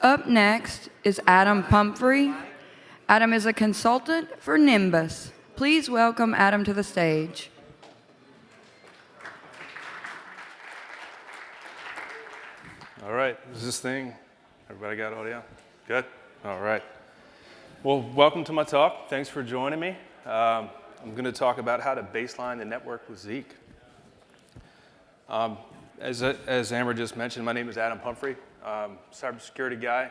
Up next is Adam Pumphrey. Adam is a consultant for Nimbus. Please welcome Adam to the stage. All right, is this thing, everybody got audio? Good? All right. Well, welcome to my talk. Thanks for joining me. Um, I'm going to talk about how to baseline the network with Zeek. Um, as, as Amber just mentioned, my name is Adam Pumphrey, um, cybersecurity guy.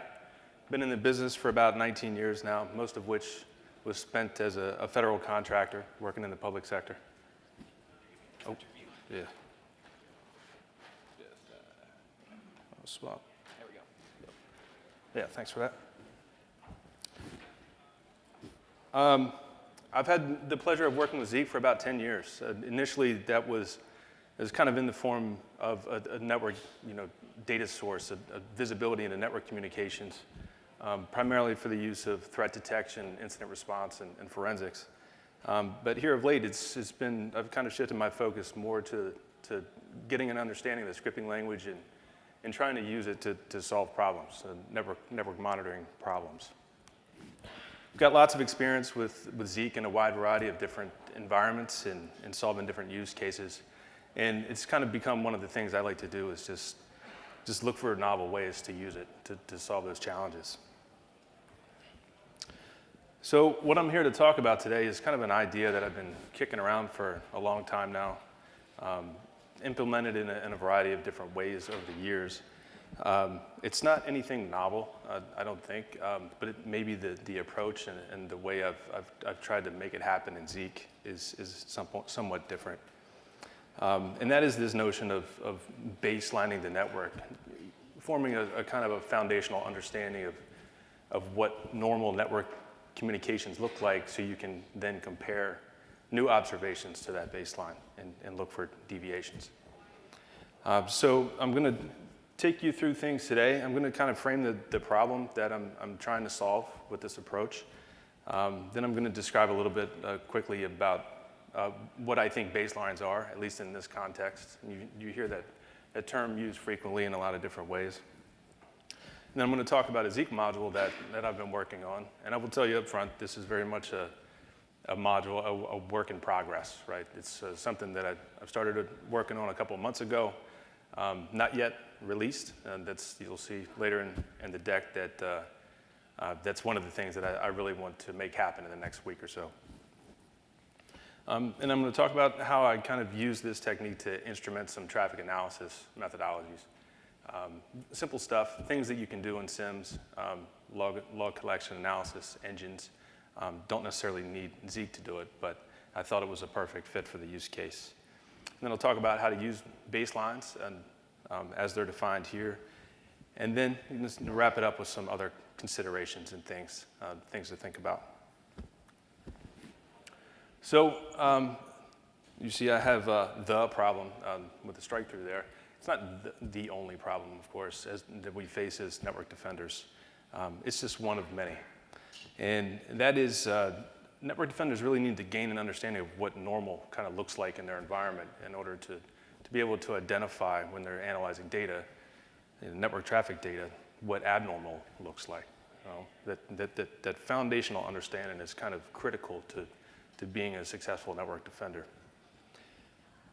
Been in the business for about 19 years now, most of which was spent as a, a federal contractor working in the public sector. Oh, yeah. Swap. There we go. Yeah, thanks for that. Um, I've had the pleasure of working with Zeek for about 10 years. Uh, initially, that was, was kind of in the form of a, a network, you know, data source, a, a visibility into network communications, um, primarily for the use of threat detection, incident response, and, and forensics. Um, but here of late, it's, it's been, I've kind of shifted my focus more to, to getting an understanding of the scripting language and, and trying to use it to, to solve problems, uh, network, network monitoring problems. I've got lots of experience with, with Zeek in a wide variety of different environments and, and solving different use cases. And it's kind of become one of the things I like to do is just, just look for novel ways to use it to, to solve those challenges. So what I'm here to talk about today is kind of an idea that I've been kicking around for a long time now, um, implemented in a, in a, variety of different ways over the years. Um, it's not anything novel, uh, I don't think, um, but it, maybe the, the approach and, and the way I've, I've, I've, tried to make it happen in Zeek is, is some, somewhat different. Um, and that is this notion of, of baselining the network, forming a, a, kind of a foundational understanding of, of what normal network communications look like so you can then compare new observations to that baseline and, and look for deviations. Uh, so I'm going to take you through things today. I'm going to kind of frame the, the problem that I'm, I'm trying to solve with this approach. Um, then I'm going to describe a little bit uh, quickly about uh, what I think baselines are, at least in this context. You, you hear that, that term used frequently in a lot of different ways. And then I'm going to talk about a Zeek module that, that I've been working on. And I will tell you up front, this is very much a, a module, a, a work in progress, right? It's uh, something that I, I've started working on a couple months ago. Um, not yet released. And that's, you'll see later in, in the deck that uh, uh, that's one of the things that I, I, really want to make happen in the next week or so. Um, and I'm going to talk about how I kind of use this technique to instrument some traffic analysis methodologies. Um, simple stuff, things that you can do in SIEMs, um, log, log collection analysis engines. Um, don't necessarily need Zeek to do it, but I thought it was a perfect fit for the use case. And then I'll talk about how to use baselines and um, as they're defined here. And then wrap it up with some other considerations and things, uh, things to think about. So um, you see I have uh, the problem um, with the strike through there. It's not the, only problem, of course, as, that we face as network defenders. Um, it's just one of many. And that is uh, network defenders really need to gain an understanding of what normal kind of looks like in their environment in order to to be able to identify when they're analyzing data, network traffic data, what abnormal looks like. You know, that, that, that, that foundational understanding is kind of critical to, to being a successful network defender.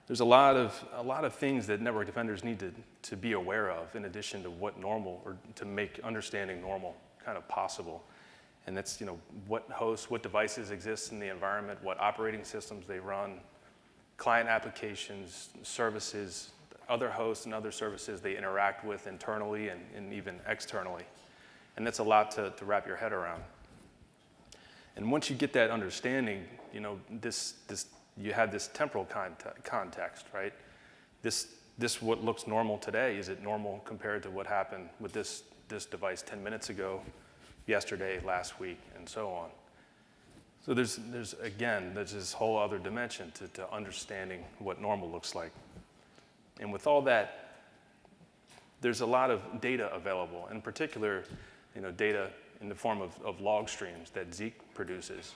There's a lot of, a lot of things that network defenders need to, to be aware of in addition to what normal, or to make understanding normal kind of possible. And that's, you know, what hosts, what devices exist in the environment, what operating systems they run, client applications, services, other hosts and other services they interact with internally and, and even externally. And that's a lot to, to wrap your head around. And once you get that understanding, you know, this, this, you have this temporal context, right? This, this what looks normal today, is it normal compared to what happened with this, this device 10 minutes ago, yesterday, last week, and so on. So there's, there's again, there's this whole other dimension to, to understanding what normal looks like. And with all that, there's a lot of data available, in particular, you know, data in the form of, of log streams that Zeek produces.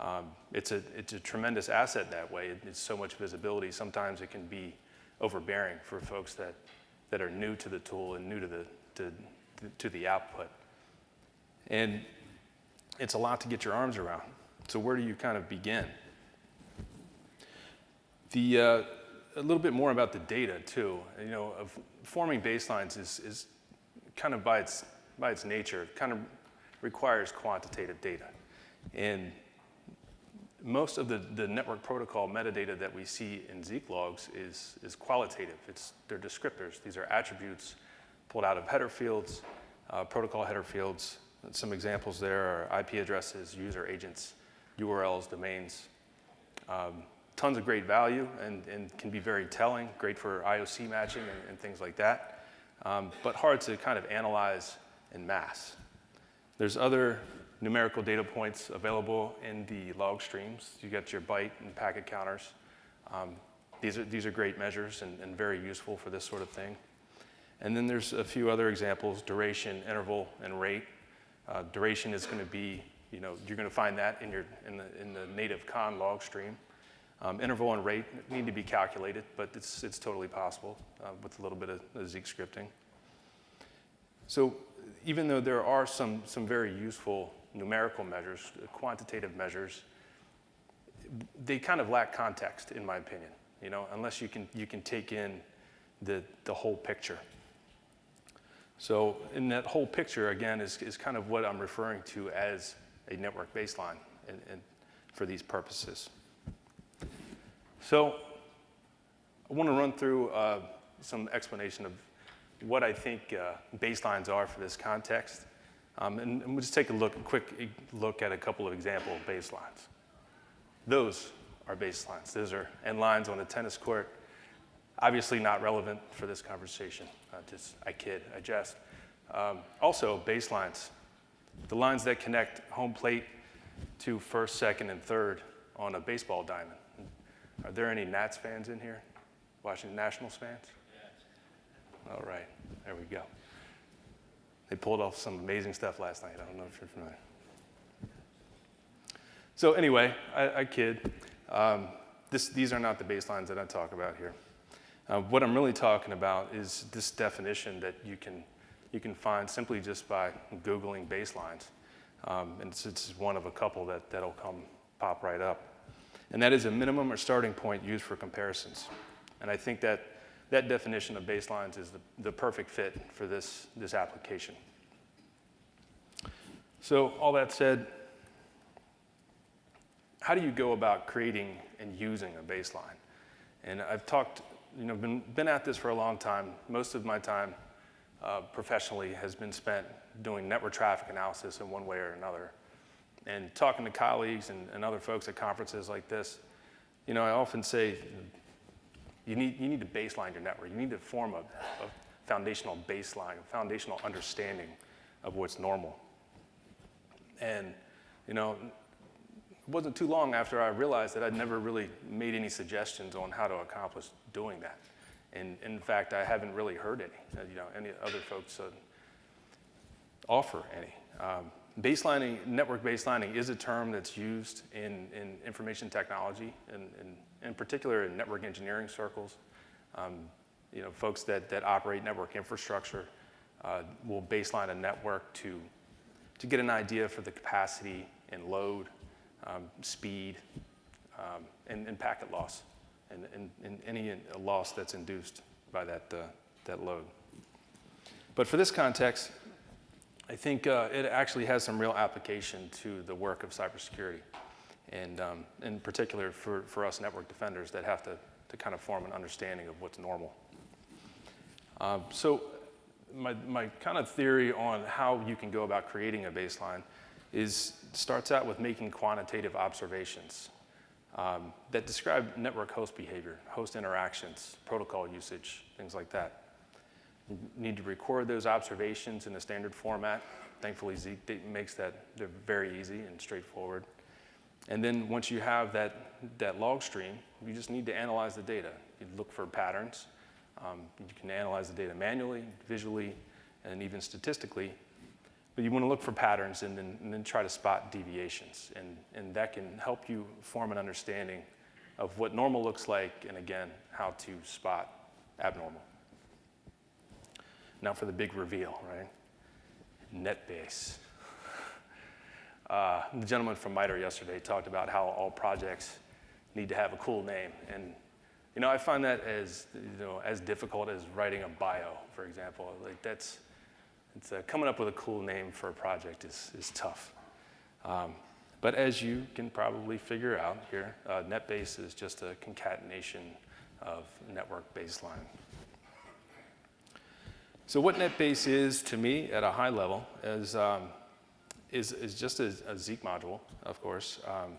Um, it's, a, it's a tremendous asset that way. It, it's so much visibility. Sometimes it can be overbearing for folks that, that are new to the tool and new to the, to to the output. And it's a lot to get your arms around. So where do you kind of begin? The, uh, a little bit more about the data too. You know, of forming baselines is, is kind of by its, by its nature, kind of requires quantitative data. And most of the, the network protocol metadata that we see in Zeek logs is, is qualitative. It's, they're descriptors. These are attributes pulled out of header fields, uh, protocol header fields. Some examples there are IP addresses, user agents, URLs, domains. Um, tons of great value and, and can be very telling, great for IOC matching and, and things like that, um, but hard to kind of analyze in mass. There's other numerical data points available in the log streams. You get your byte and packet counters. Um, these, are, these are great measures and, and very useful for this sort of thing. And then there's a few other examples, duration, interval, and rate. Uh, duration is going to be, you know, you're going to find that in, your, in, the, in the native conn log stream. Um, interval and rate need to be calculated, but it's, it's totally possible uh, with a little bit of, of Zeek scripting. So even though there are some, some very useful numerical measures, quantitative measures, they kind of lack context, in my opinion, you know, unless you can, you can take in the, the whole picture. So in that whole picture, again, is, is kind of what I'm referring to as a network baseline and, and for these purposes. So I want to run through uh, some explanation of what I think uh, baselines are for this context. Um, and, and, we'll just take a look, a quick look at a couple of example baselines. Those are baselines. Those are end lines on a tennis court. Obviously not relevant for this conversation. Uh, just, I kid, I jest. Um, also, baselines. The lines that connect home plate to first, second, and third on a baseball diamond. Are there any Nats fans in here? Washington Nationals fans? All right, there we go. They pulled off some amazing stuff last night. I don't know if you're familiar. So anyway, I, I kid. Um, this, these are not the baselines that I talk about here. Uh, what I'm really talking about is this definition that you can, you can find simply just by Googling baselines. Um, and it's, it's, one of a couple that, that'll come pop right up. And that is a minimum or starting point used for comparisons. And I think that that definition of baselines is the, the perfect fit for this, this application. So all that said, how do you go about creating and using a baseline? And I've talked, you know, been, been at this for a long time. Most of my time uh, professionally has been spent doing network traffic analysis in one way or another. And talking to colleagues and, and other folks at conferences like this, you know, I often say you need, you need to baseline your network. You need to form a, a foundational baseline, a foundational understanding of what's normal. And, you know, it wasn't too long after I realized that I'd never really made any suggestions on how to accomplish doing that. And in fact, I haven't really heard any, uh, you know, any other folks uh, offer any. Um, baselining, network baselining is a term that's used in, in information technology and, and in particular in network engineering circles. Um, you know, folks that, that operate network infrastructure uh, will baseline a network to, to get an idea for the capacity and load, um, speed, um, and, and, packet loss, and, and, and, any loss that's induced by that, uh, that load. But for this context, I think uh, it actually has some real application to the work of cybersecurity and um, in particular for, for us network defenders that have to, to kind of form an understanding of what's normal. Um, so my, my kind of theory on how you can go about creating a baseline is starts out with making quantitative observations um, that describe network host behavior, host interactions, protocol usage, things like that. You need to record those observations in a standard format. Thankfully, Zeek makes that very easy and straightforward. And then once you have that, that log stream, you just need to analyze the data. You look for patterns. Um, you can analyze the data manually, visually, and even statistically. But you want to look for patterns and then, and then try to spot deviations. And, and that can help you form an understanding of what normal looks like, and again, how to spot abnormal. Now for the big reveal, right? NetBase. Uh, the gentleman from MITRE yesterday talked about how all projects need to have a cool name. And, you know, I find that as, you know, as difficult as writing a bio, for example. Like that's, it's, uh, coming up with a cool name for a project is, is tough. Um, but as you can probably figure out here, uh, NetBase is just a concatenation of network baseline. So what NetBase is to me at a high level is, um, is, is just a, a, Zeek module, of course, um,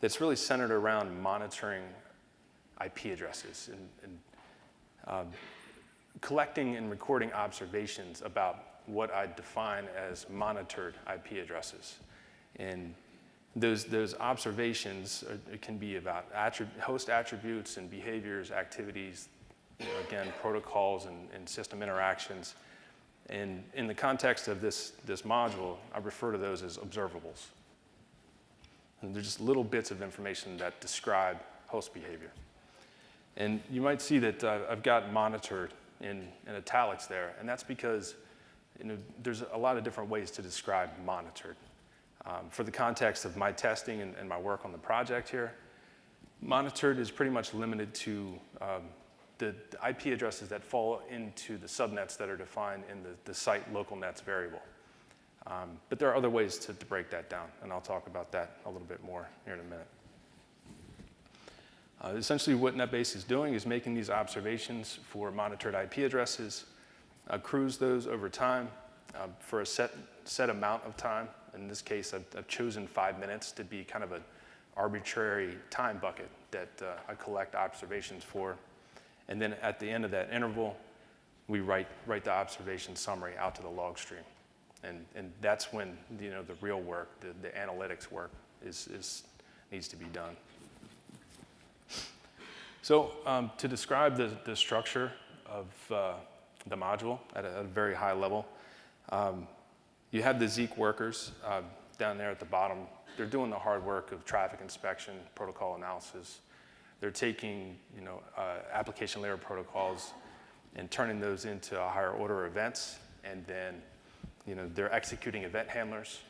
that's really centered around monitoring IP addresses and, and um, collecting and recording observations about what I define as monitored IP addresses. And those, those observations are, can be about attrib host attributes and behaviors, activities, you know, again, protocols and, and, system interactions. And in the context of this, this module, I refer to those as observables. And they're just little bits of information that describe host behavior. And you might see that uh, I've got monitored in, in italics there, and that's because you know, there's a lot of different ways to describe monitored. Um, for the context of my testing and, and, my work on the project here, monitored is pretty much limited to um, the, IP addresses that fall into the subnets that are defined in the, the site local nets variable. Um, but there are other ways to, to, break that down, and I'll talk about that a little bit more here in a minute. Uh, essentially what NetBase is doing is making these observations for monitored IP addresses, accrues those over time uh, for a set, set amount of time in this case, I've, I've, chosen five minutes to be kind of an arbitrary time bucket that uh, I collect observations for. And then at the end of that interval, we write, write the observation summary out to the log stream. And, and that's when you know, the real work, the, the analytics work is, is, needs to be done. So um, to describe the, the structure of uh, the module at a, at a, very high level, um, you have the Zeek workers uh, down there at the bottom. They're doing the hard work of traffic inspection, protocol analysis. They're taking you know, uh, application layer protocols and turning those into higher order events. And then you know, they're executing event handlers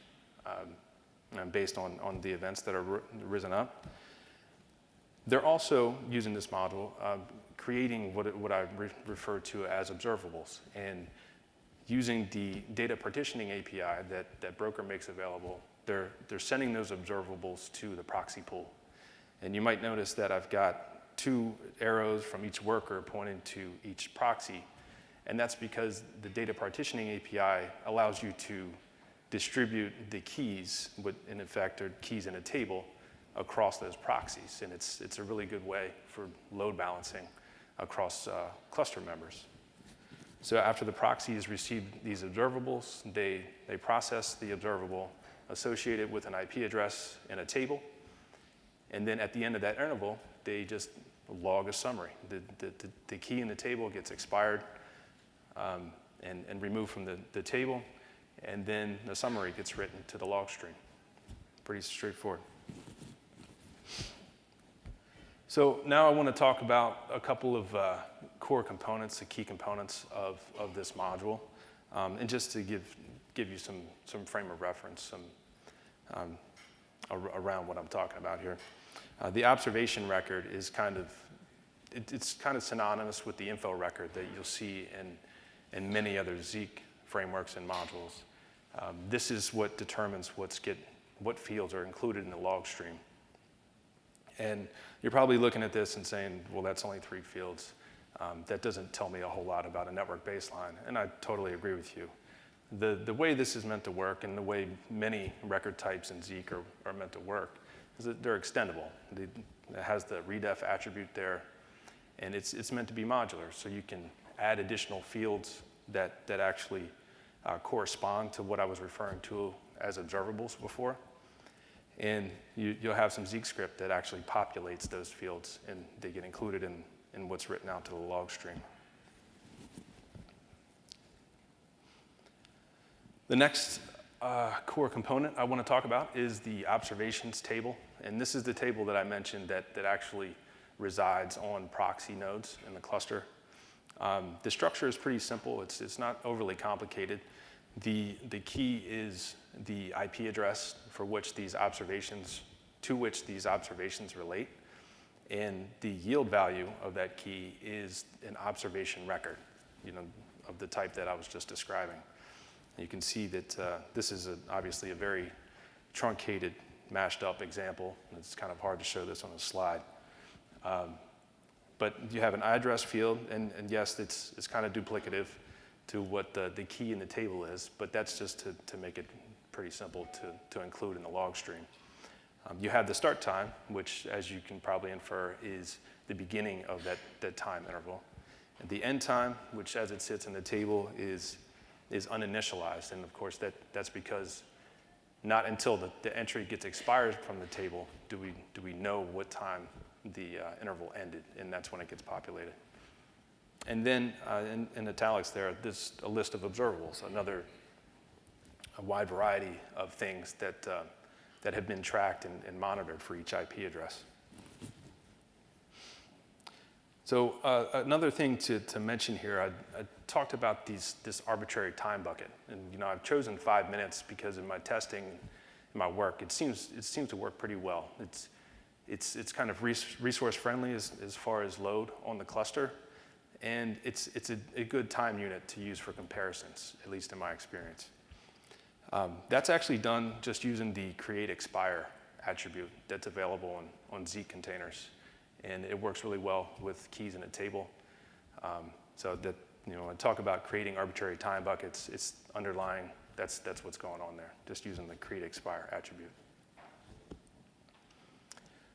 um, based on, on the events that are risen up. They're also using this module, uh, creating what, what I re refer to as observables. And using the data partitioning API that, that Broker makes available, they're, they're sending those observables to the proxy pool. And you might notice that I've got two arrows from each worker pointing to each proxy. And that's because the data partitioning API allows you to distribute the keys, in effect are keys in a table, across those proxies. And it's, it's a really good way for load balancing across uh, cluster members. So after the proxy has received these observables, they, they process the observable associated with an IP address in a table. And then at the end of that interval, they just log a summary. The, the, the, the key in the table gets expired um, and, and removed from the, the table, and then the summary gets written to the log stream. Pretty straightforward. So now I want to talk about a couple of uh, core components, the key components of, of this module, um, and just to give, give you some, some frame of reference some, um, ar around what I'm talking about here. Uh, the observation record is kind of, it, it's kind of synonymous with the info record that you'll see in, in many other Zeek frameworks and modules. Um, this is what determines what's get, what fields are included in the log stream. And you're probably looking at this and saying, well, that's only three fields. Um, that doesn't tell me a whole lot about a network baseline, and I totally agree with you. The, the way this is meant to work and the way many record types in Zeek are, are meant to work they're extendable. It has the redef attribute there, and it's, it's meant to be modular, so you can add additional fields that, that actually uh, correspond to what I was referring to as observables before. And you, will have some Zeek script that actually populates those fields and they get included in, in what's written out to the log stream. The next uh, core component I want to talk about is the observations table. And this is the table that I mentioned that, that actually resides on proxy nodes in the cluster. Um, the structure is pretty simple. It's, it's not overly complicated. The, the key is the IP address for which these observations, to which these observations relate. And the yield value of that key is an observation record, you know, of the type that I was just describing. You can see that uh, this is a, obviously a very truncated, mashed up example. It's kind of hard to show this on a slide. Um, but you have an address field, and, and yes, it's, it's kind of duplicative to what the, the key in the table is, but that's just to, to make it pretty simple to, to include in the log stream. Um, you have the start time, which, as you can probably infer, is the beginning of that, that time interval. And the end time, which as it sits in the table, is, is uninitialized. And of course, that, that's because not until the, the entry gets expired from the table do we, do we know what time the uh, interval ended, and that's when it gets populated. And then uh, in, in, italics there, there's a list of observables, another a wide variety of things that, uh, that have been tracked and, and, monitored for each IP address. So uh, another thing to, to mention here, I, I talked about these, this arbitrary time bucket. And you know, I've chosen five minutes because in my testing, in my work, it seems, it seems to work pretty well. It's, it's, it's kind of resource friendly as, as far as load on the cluster. And it's, it's a, a good time unit to use for comparisons, at least in my experience. Um, that's actually done just using the create expire attribute that's available on, on Zeek containers. And it works really well with keys in a table. Um, so that, you know, I talk about creating arbitrary time buckets, it's underlying, that's, that's what's going on there, just using the create expire attribute.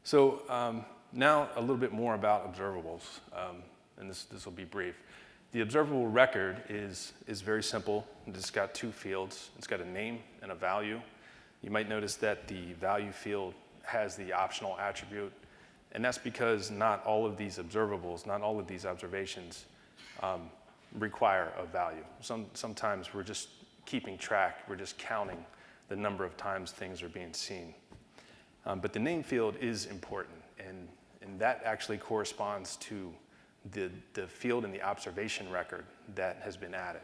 So um, now a little bit more about observables, um, and this, this will be brief. The observable record is, is very simple. It's got two fields. It's got a name and a value. You might notice that the value field has the optional attribute, and that's because not all of these observables, not all of these observations um, require a value. Some, sometimes we're just keeping track, we're just counting the number of times things are being seen. Um, but the name field is important, and, and that actually corresponds to the, the field in the observation record that has been added.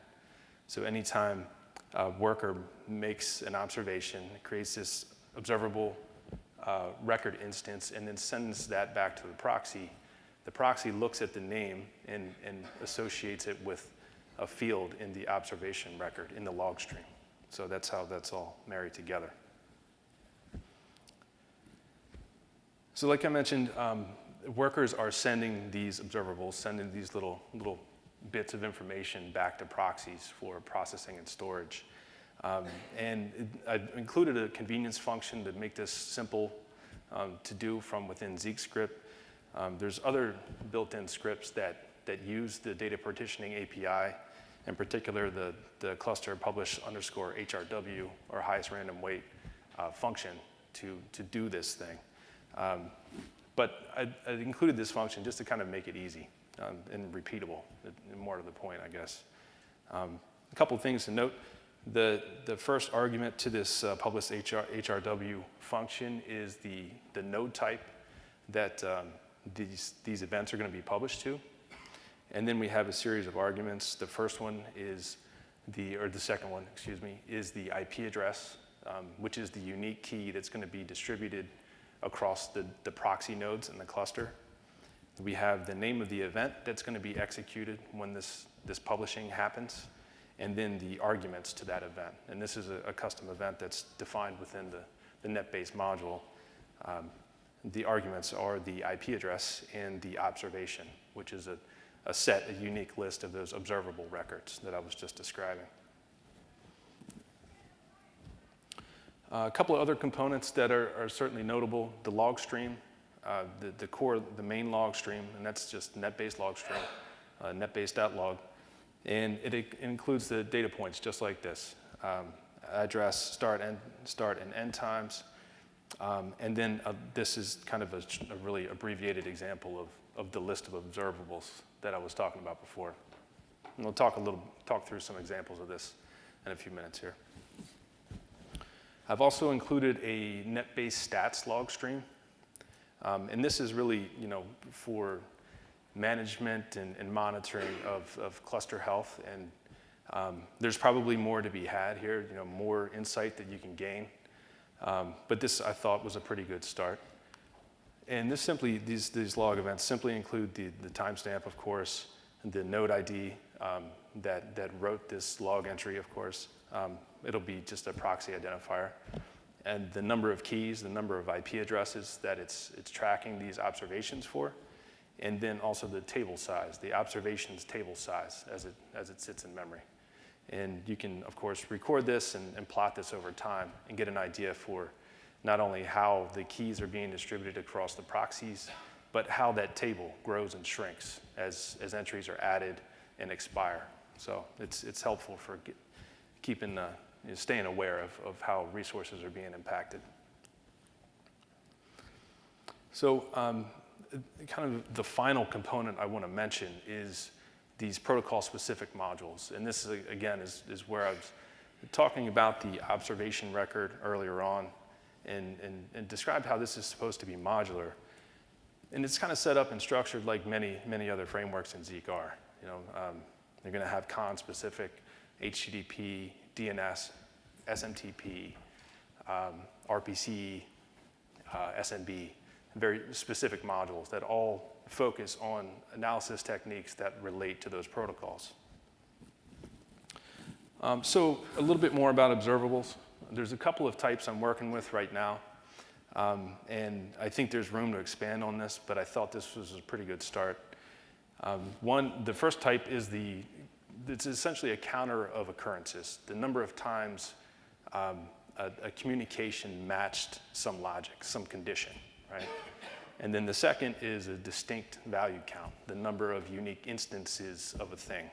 So anytime a worker makes an observation, creates this observable uh, record instance and then sends that back to the proxy, the proxy looks at the name and, and associates it with a field in the observation record in the log stream. So that's how that's all married together. So like I mentioned, um, workers are sending these observables, sending these little, little bits of information back to proxies for processing and storage. Um, and I included a convenience function to make this simple um, to do from within Zeek script. Um, there's other built-in scripts that, that use the data partitioning API, in particular the, the cluster publish underscore HRW or highest random weight uh, function to, to do this thing. Um, but I, I, included this function just to kind of make it easy um, and repeatable, more to the point, I guess. Um, a couple of things to note. The, the first argument to this uh, publish HR, HRW function is the, the node type that um, these, these events are going to be published to. And then we have a series of arguments. The first one is the, or the second one, excuse me, is the IP address, um, which is the unique key that's going to be distributed across the, the proxy nodes in the cluster. We have the name of the event that's going to be executed when this, this publishing happens, and then the arguments to that event. And this is a, a custom event that's defined within the, the NetBase module. Um, the arguments are the IP address and the observation, which is a, a set, a unique list of those observable records that I was just describing. Uh, a couple of other components that are, are certainly notable, the log stream, uh, the, the core, the main log stream, and that's just NetBase log stream, uh, netbase.log. And it, it, includes the data points just like this. Um, address, start and, start and end times. Um, and then uh, this is kind of a, a, really abbreviated example of, of the list of observables that I was talking about before. And we'll talk a little, talk through some examples of this in a few minutes here. I've also included a NetBase stats log stream. Um, and this is really, you know, for management and, and monitoring of, of, cluster health. And Um, there's probably more to be had here, you know, more insight that you can gain. Um, but this, I thought, was a pretty good start. And this simply, these, these log events simply include the, the timestamp, of course, the node ID um, that, that wrote this log entry, of course. Um, it'll be just a proxy identifier. And the number of keys, the number of IP addresses that it's, it's tracking these observations for, and then also the table size, the observations table size as it, as it sits in memory. And you can, of course, record this and, and plot this over time and get an idea for not only how the keys are being distributed across the proxies, but how that table grows and shrinks as, as entries are added and expire. So it's, it's helpful for get, keeping, uh, you know, staying aware of, of how resources are being impacted. So um, kind of the final component I want to mention is these protocol-specific modules. And this, is, again, is, is where I was talking about the observation record earlier on and, and, and described how this is supposed to be modular. And it's kind of set up and structured like many, many other frameworks in Zeek are. You know, um, they're going to have conn-specific HTTP, DNS, SMTP, um, RPC, uh, SMB, very specific modules that all focus on analysis techniques that relate to those protocols. Um, so a little bit more about observables. There's a couple of types I'm working with right now. Um, and I think there's room to expand on this, but I thought this was a pretty good start. Um, one, the first type is the, it's essentially a counter of occurrences. The number of times um, a, a communication matched some logic, some condition, right? And then the second is a distinct value count, the number of unique instances of a thing.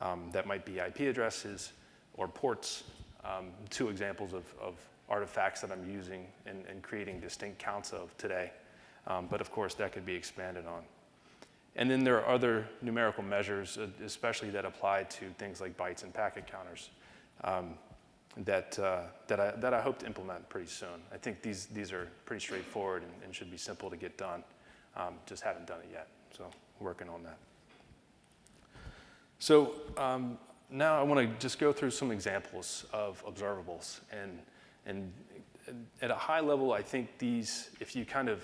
Um, that might be IP addresses or ports, um, two examples of, of, artifacts that I'm using and, and, creating distinct counts of today. Um, but of course, that could be expanded on. And then there are other numerical measures, uh, especially that apply to things like bytes and packet counters. Um, that, uh, that, I, that I hope to implement pretty soon. I think these, these are pretty straightforward and, and should be simple to get done. Um, just haven't done it yet, so working on that. So um, now I want to just go through some examples of observables. And, and at a high level, I think these, if you kind of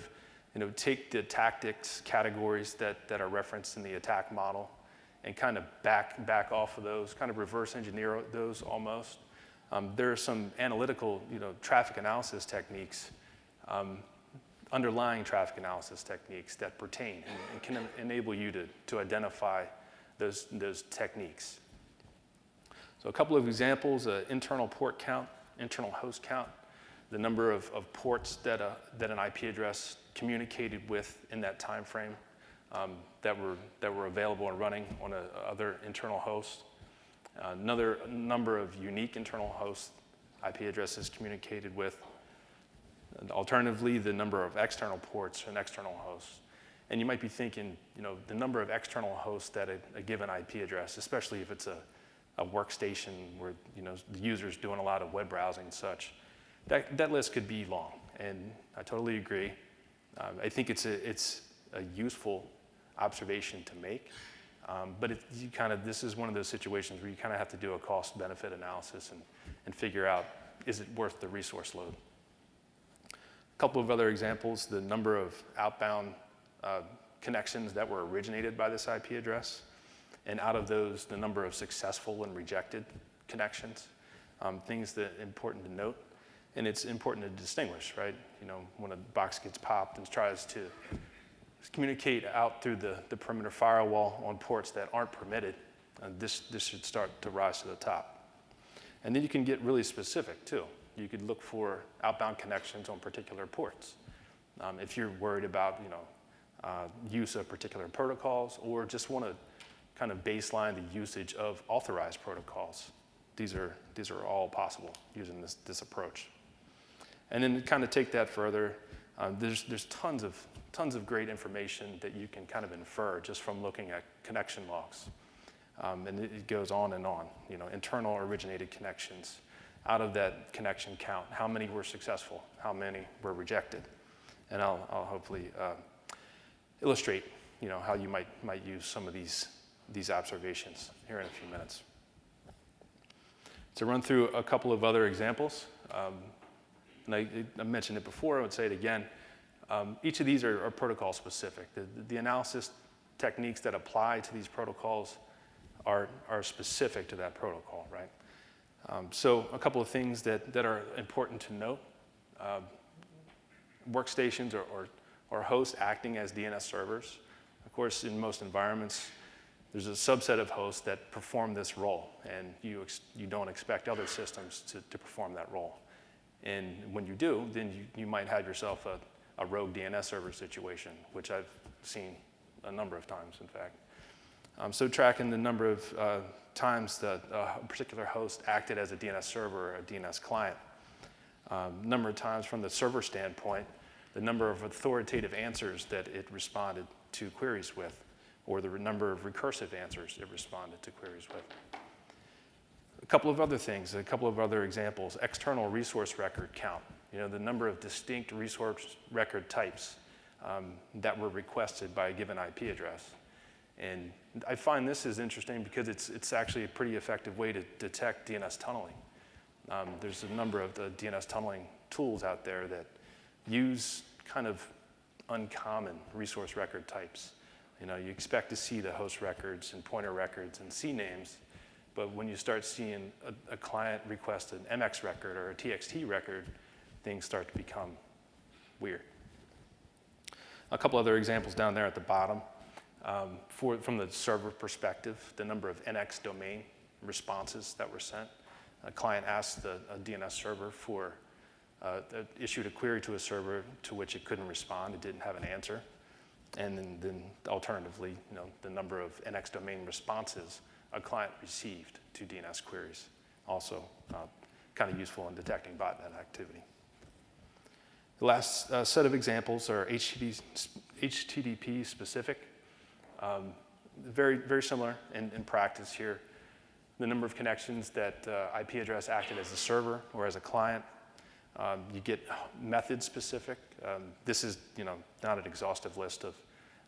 you know, take the tactics categories that, that are referenced in the ATT&CK model and kind of back, back off of those, kind of reverse engineer those almost, um, there are some analytical, you know, traffic analysis techniques, um, underlying traffic analysis techniques that pertain and, and, can enable you to, to identify those, those techniques. So a couple of examples, uh, internal port count, internal host count, the number of, of ports that, uh, that an IP address communicated with in that time frame um, that, were, that were available and running on a, other internal host another number of unique internal hosts IP addresses communicated with. And alternatively, the number of external ports and external hosts. And you might be thinking, you know, the number of external hosts that a, a given IP address, especially if it's a, a workstation where, you know, the user's doing a lot of web browsing and such, that, that list could be long. And I totally agree. Um, I think it's a, it's a useful observation to make. Um, but it, you kind of, this is one of those situations where you kind of have to do a cost benefit analysis and, and figure out, is it worth the resource load? A couple of other examples, the number of outbound uh, connections that were originated by this IP address, and out of those, the number of successful and rejected connections, um, things that important to note. And it's important to distinguish, right? You know, when a box gets popped and tries to communicate out through the, the perimeter firewall on ports that aren't permitted, and this, this should start to rise to the top. And then you can get really specific too. You could look for outbound connections on particular ports. Um, if you're worried about you know, uh, use of particular protocols or just want to kind of baseline the usage of authorized protocols, these are, these are all possible using this, this approach. And then kind of take that further, uh, there's, there's tons of tons of great information that you can kind of infer just from looking at connection logs. Um, and it, it, goes on and on, you know, internal originated connections. Out of that connection count, how many were successful? How many were rejected? And I'll, I'll hopefully uh, illustrate, you know, how you might, might use some of these, these observations here in a few minutes. to run through a couple of other examples. Um, and I, I, mentioned it before, I would say it again. Um, each of these are, are protocol specific. The, the, analysis techniques that apply to these protocols are, are specific to that protocol, right? Um, so a couple of things that, that are important to note. Uh, workstations or, or, or hosts acting as DNS servers. Of course, in most environments, there's a subset of hosts that perform this role, and you, you don't expect other systems to, to perform that role. And when you do, then you, you might have yourself a, a rogue DNS server situation, which I've seen a number of times, in fact. Um, so tracking the number of uh, times that a particular host acted as a DNS server or a DNS client. Um, number of times from the server standpoint, the number of authoritative answers that it responded to queries with or the number of recursive answers it responded to queries with. Couple of other things, a couple of other examples. External resource record count, you know, the number of distinct resource record types um, that were requested by a given IP address. And I find this is interesting because it's, it's actually a pretty effective way to detect DNS tunneling. Um, there's a number of the DNS tunneling tools out there that use kind of uncommon resource record types. You know, you expect to see the host records and pointer records and CNAMEs, but when you start seeing a, a client request an MX record or a TXT record, things start to become weird. A couple other examples down there at the bottom. Um, for, from the server perspective, the number of NX domain responses that were sent. A client asked the, a DNS server for, uh, issued a query to a server to which it couldn't respond, it didn't have an answer. And then, then alternatively, you know, the number of NX domain responses a client received to DNS queries. Also uh, kind of useful in detecting botnet activity. The last uh, set of examples are HTTP, HTTP specific. Um, very, very similar in, in, practice here. The number of connections that uh, IP address acted as a server or as a client. Um, you get method specific. Um, this is you know, not an exhaustive list of,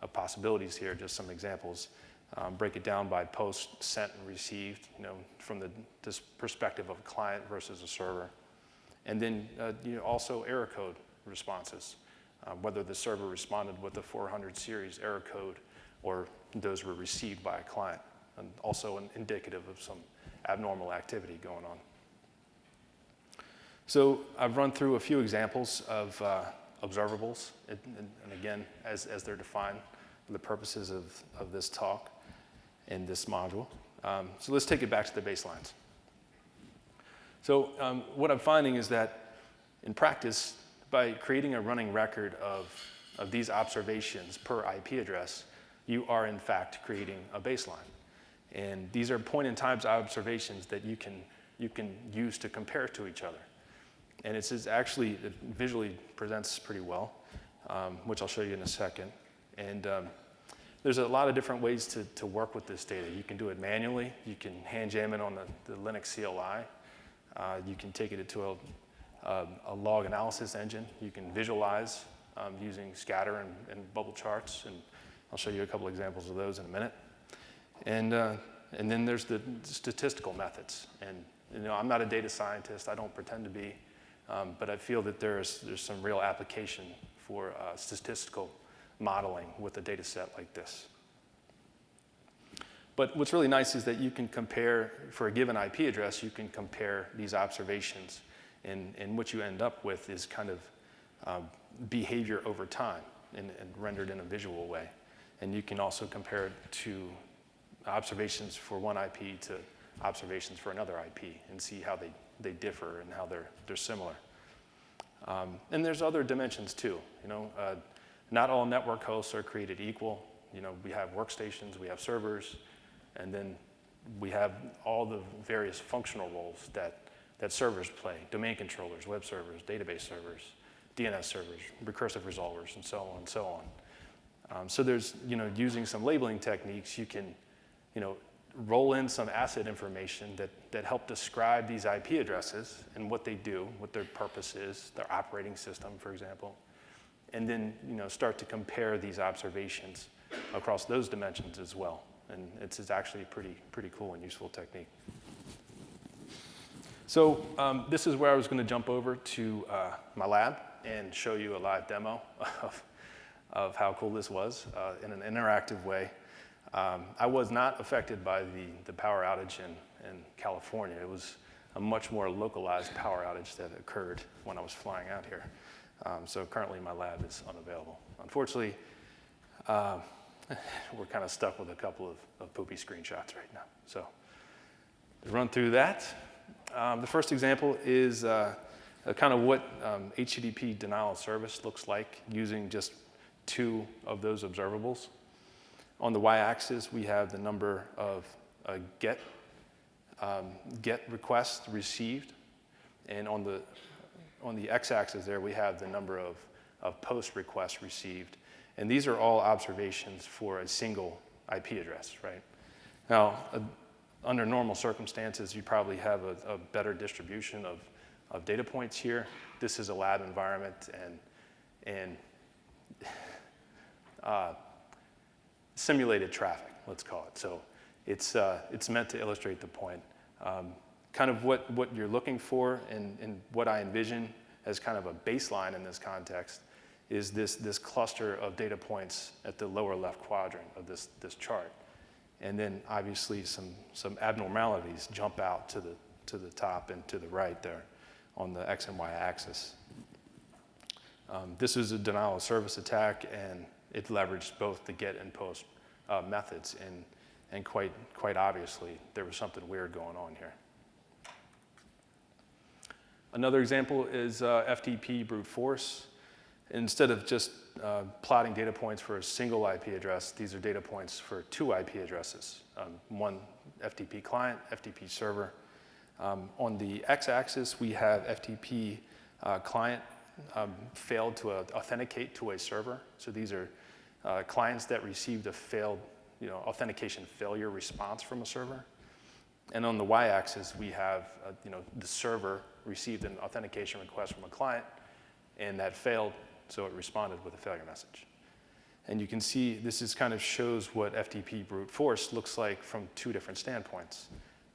of possibilities here, just some examples. Um, break it down by post, sent, and received, you know, from the this perspective of a client versus a server. And then uh, you know, also error code responses, uh, whether the server responded with the 400 series error code or those were received by a client, and also an indicative of some abnormal activity going on. So I've run through a few examples of uh, observables, and, and, again, as, as they're defined for the purposes of, of this talk in this module. Um, so let's take it back to the baselines. So um, what I'm finding is that in practice, by creating a running record of, of these observations per IP address, you are in fact creating a baseline. And these are point in time observations that you can, you can use to compare to each other. And it's, actually, it visually presents pretty well, um, which I'll show you in a second. And um, there's a lot of different ways to, to work with this data. You can do it manually. You can hand jam it on the, the Linux CLI. Uh, you can take it to a, a, a, log analysis engine. You can visualize um, using scatter and, and, bubble charts. And I'll show you a couple examples of those in a minute. And, uh, and then there's the statistical methods. And you know, I'm not a data scientist. I don't pretend to be. Um, but I feel that there's, there's some real application for uh, statistical modeling with a data set like this. But what's really nice is that you can compare, for a given IP address, you can compare these observations. And, and what you end up with is kind of um, behavior over time and, and rendered in a visual way. And you can also compare it to observations for one IP to observations for another IP and see how they, they differ and how they're, they're similar. Um, and there's other dimensions too. You know, uh, not all network hosts are created equal. You know, we have workstations, we have servers, and then we have all the various functional roles that, that servers play, domain controllers, web servers, database servers, DNS servers, recursive resolvers, and so on and so on. Um, so there's, you know, using some labeling techniques, you can, you know, roll in some asset information that, that help describe these IP addresses and what they do, what their purpose is, their operating system, for example, and then, you know, start to compare these observations across those dimensions as well. And it's, it's actually a pretty, pretty cool and useful technique. So um, this is where I was going to jump over to uh, my lab and show you a live demo of, of how cool this was uh, in an interactive way. Um, I was not affected by the, the power outage in, in California. It was a much more localized power outage that occurred when I was flying out here. Um, so currently my lab is unavailable. Unfortunately, uh, we're kind of stuck with a couple of, of poopy screenshots right now. So to run through that, um, the first example is uh, kind of what um, HTTP denial of service looks like using just two of those observables. On the y-axis, we have the number of uh, get, um, get requests received. And on the, on the x-axis there, we have the number of, of post requests received. And these are all observations for a single IP address, right? Now, uh, under normal circumstances, you probably have a, a, better distribution of, of data points here. This is a lab environment, and, and uh, simulated traffic, let's call it. So it's, uh, it's meant to illustrate the point. Um, kind of what, what you're looking for and, and what I envision as kind of a baseline in this context is this, this cluster of data points at the lower left quadrant of this, this chart. And then obviously some, some abnormalities jump out to the, to the top and to the right there on the X and Y axis. Um, this is a denial of service attack and it leveraged both the get and post uh, methods, and, and quite, quite obviously, there was something weird going on here. Another example is uh, FTP brute force. Instead of just uh, plotting data points for a single IP address, these are data points for two IP addresses, um, one FTP client, FTP server. Um, on the x-axis, we have FTP uh, client um, failed to uh, authenticate to a server. So these are uh, clients that received a failed you know, authentication failure response from a server. And on the y-axis, we have uh, you know, the server received an authentication request from a client, and that failed, so it responded with a failure message. And you can see this is kind of shows what FTP brute force looks like from two different standpoints.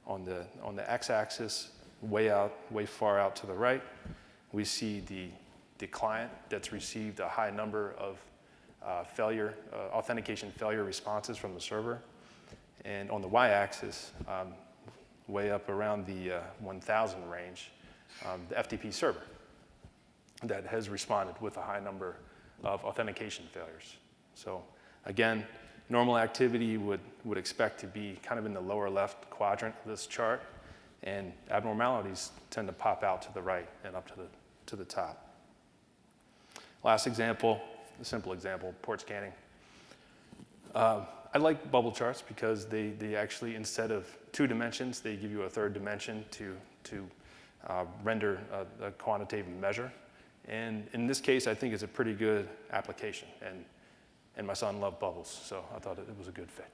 On the, on the x-axis, way out, way far out to the right, we see the, the client that's received a high number of uh, failure, uh, authentication failure responses from the server. And on the y-axis, um, way up around the uh, 1,000 range, um, the FTP server that has responded with a high number of authentication failures. So again, normal activity would, would expect to be kind of in the lower left quadrant of this chart, and abnormalities tend to pop out to the right and up to the, to the top. Last example, a simple example, port scanning. Uh, I like bubble charts because they, they actually, instead of two dimensions, they give you a third dimension to, to uh, render a, a, quantitative measure. And in this case, I think it's a pretty good application. And, and my son loved bubbles, so I thought it, was a good fit.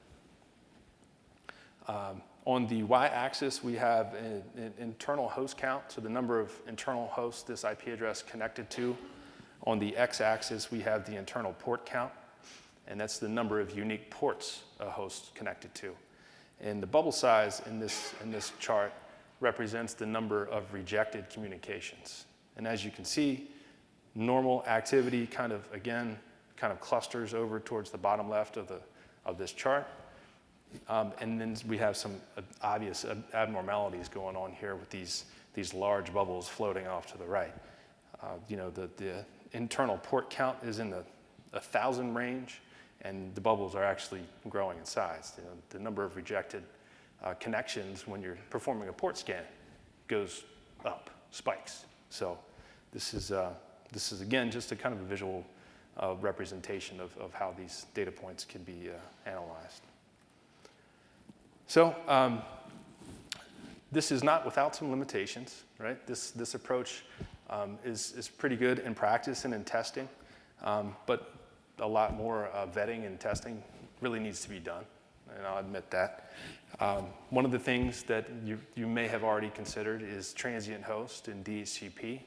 Um, on the y-axis, we have an, an internal host count, so the number of internal hosts this IP address connected to on the x-axis, we have the internal port count, and that's the number of unique ports a host connected to. And the bubble size in this, in this chart represents the number of rejected communications. And as you can see, normal activity kind of, again, kind of clusters over towards the bottom left of, the, of this chart. Um, and then we have some obvious abnormalities going on here with these, these large bubbles floating off to the right. Uh, you know, the, the internal port count is in the 1,000 range, and the bubbles are actually growing in size. You know, the number of rejected uh, connections when you're performing a port scan goes up, spikes. So this is, uh, this is again, just a kind of a visual uh, representation of, of how these data points can be uh, analyzed. So um, this is not without some limitations, right? This, this approach um, is, is pretty good in practice and in testing, um, but a lot more uh, vetting and testing really needs to be done, and I'll admit that. Um, one of the things that you, you may have already considered is transient host and DHCP.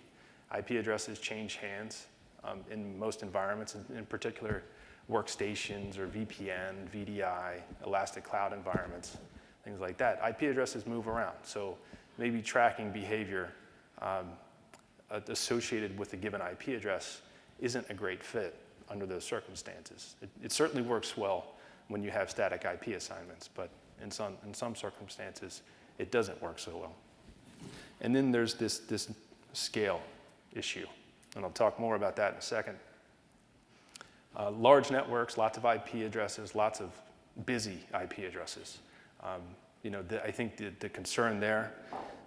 IP addresses change hands um, in most environments, in, in particular workstations or VPN, VDI, elastic cloud environments, things like that. IP addresses move around. So maybe tracking behavior um, associated with a given IP address isn't a great fit under those circumstances. It, it, certainly works well when you have static IP assignments, but in some, in some circumstances, it doesn't work so well. And then there's this, this scale issue, and I'll talk more about that in a second. Uh, large networks, lots of IP addresses, lots of busy IP addresses. Um, you know, the, I think the, the concern there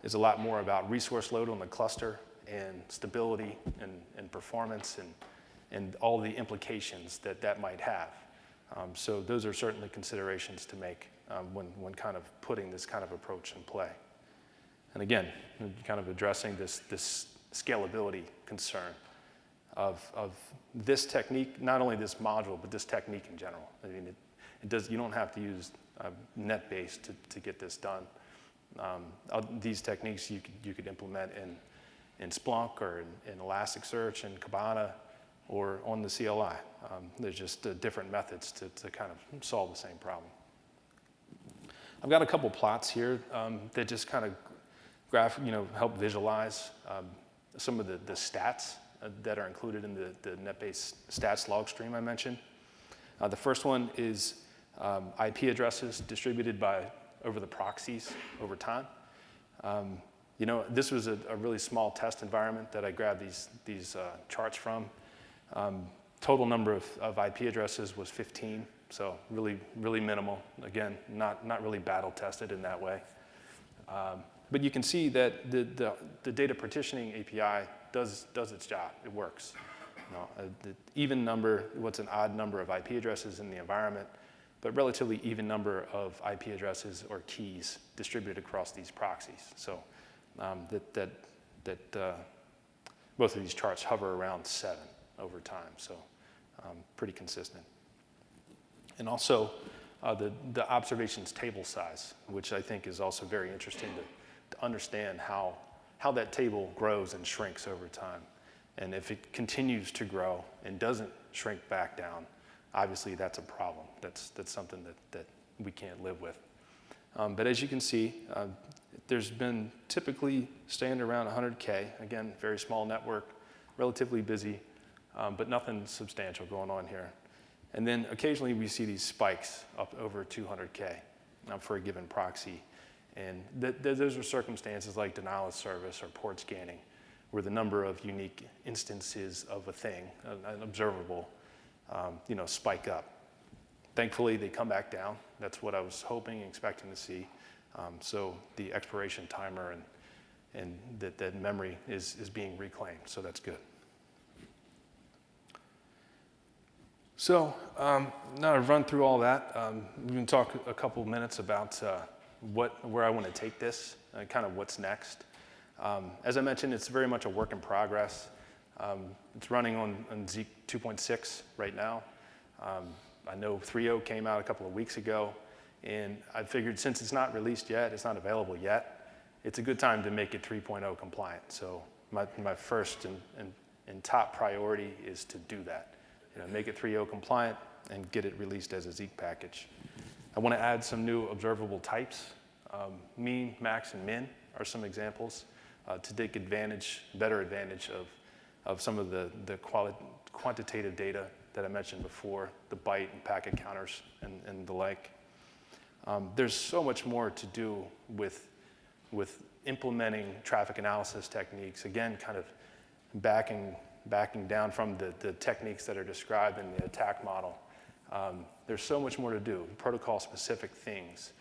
is a lot more about resource load on the cluster and stability and, and performance and, and all the implications that that might have. Um, so those are certainly considerations to make um, when, when kind of putting this kind of approach in play. And again, kind of addressing this, this scalability concern of, of this technique, not only this module, but this technique in general. I mean, it, it does, you don't have to use uh, NetBase to, to get this done. Um, these techniques you could, you could implement in, in Splunk or in, in Elasticsearch and Kibana or on the CLI. Um, there's just uh, different methods to, to kind of solve the same problem. I've got a couple plots here um, that just kind of graph, you know, help visualize um, some of the, the stats uh, that are included in the, the NetBase stats log stream I mentioned. Uh, the first one is um, IP addresses distributed by over the proxies over time. Um, you know, this was a, a, really small test environment that I grabbed these, these uh, charts from. Um, total number of, of IP addresses was 15, so really, really minimal. Again, not, not really battle tested in that way. Um, but you can see that the, the, the, data partitioning API does, does its job. It works. You know, uh, the even number, what's an odd number of IP addresses in the environment, but relatively even number of IP addresses or keys distributed across these proxies. So um, that, that, that uh, both of these charts hover around seven over time, so um, pretty consistent. And also uh, the, the observations table size, which I think is also very interesting to, to understand how, how that table grows and shrinks over time. And if it continues to grow and doesn't shrink back down, obviously that's a problem. That's, that's something that, that we can't live with. Um, but as you can see, uh, there's been typically staying around 100K. Again, very small network, relatively busy, um, but nothing substantial going on here. And then occasionally we see these spikes up over 200K um, for a given proxy. And th th those are circumstances like denial of service or port scanning, where the number of unique instances of a thing, an observable, um, you know, spike up. Thankfully, they come back down. That's what I was hoping and expecting to see. Um, so the expiration timer and, and that, that memory is, is being reclaimed, so that's good. So um, now I've run through all that. Um, we can talk a couple minutes about uh, what, where I want to take this, and kind of what's next. Um, as I mentioned, it's very much a work in progress. Um, it's running on, on Zeek 2.6 right now. Um, I know 3.0 came out a couple of weeks ago, and I figured since it's not released yet, it's not available yet, it's a good time to make it 3.0 compliant. So my, my first and, and, and top priority is to do that. You know, make it 3.0 compliant and get it released as a Zeek package. I want to add some new observable types. Um, mean, max, and min are some examples uh, to take advantage, better advantage of of some of the, the quantitative data that I mentioned before, the byte and packet counters and, and the like. Um, there's so much more to do with, with implementing traffic analysis techniques, again, kind of backing, backing down from the, the techniques that are described in the ATT&CK model. Um, there's so much more to do, protocol-specific things.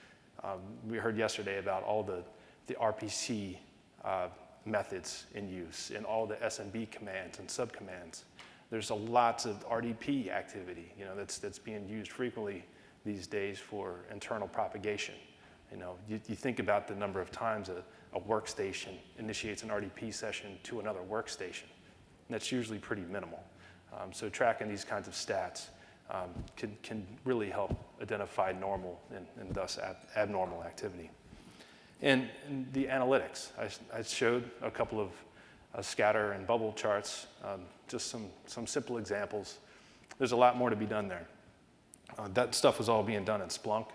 Um, we heard yesterday about all the, the RPC uh, methods in use and all the SMB commands and subcommands. There's a lots of RDP activity, you know, that's, that's being used frequently these days for internal propagation. You know, you, you think about the number of times a, a workstation initiates an RDP session to another workstation. That's usually pretty minimal. Um, so tracking these kinds of stats um, can, can really help identify normal and, and thus ab abnormal activity. And, and the analytics, I, I, showed a couple of uh, scatter and bubble charts, um, just some, some simple examples. There's a lot more to be done there. Uh, that stuff was all being done in Splunk.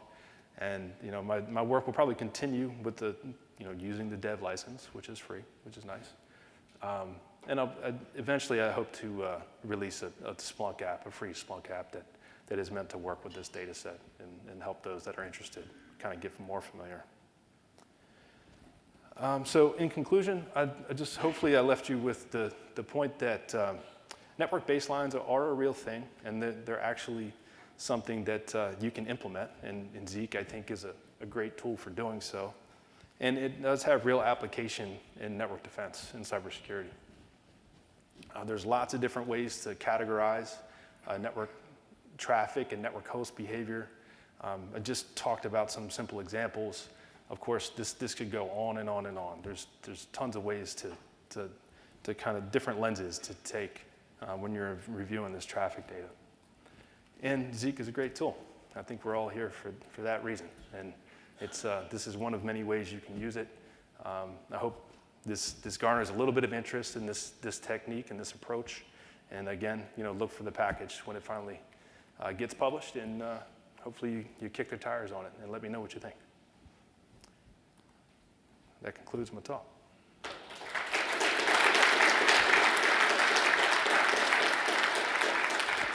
And you know, my, my work will probably continue with the you know, using the dev license, which is free, which is nice. Um, and I'll, I, eventually, I hope to uh, release a, a Splunk app, a free Splunk app that, that is meant to work with this data set and, and help those that are interested kind of get more familiar. Um, so in conclusion, I, I, just hopefully I left you with the, the point that um, network baselines are, a real thing, and they're, they're actually something that uh, you can implement. And, and, Zeek, I think, is a, a great tool for doing so. And it does have real application in network defense and cybersecurity. Uh, there's lots of different ways to categorize uh, network traffic and network host behavior. Um, I just talked about some simple examples. Of course, this, this could go on and on and on. There's, there's tons of ways to, to, to kind of different lenses to take uh, when you're reviewing this traffic data. And Zeek is a great tool. I think we're all here for, for that reason. And it's, uh, this is one of many ways you can use it. Um, I hope this, this garners a little bit of interest in this, this technique and this approach. And again, you know, look for the package when it finally uh, gets published, and uh, hopefully you, you kick the tires on it and let me know what you think. That concludes my talk.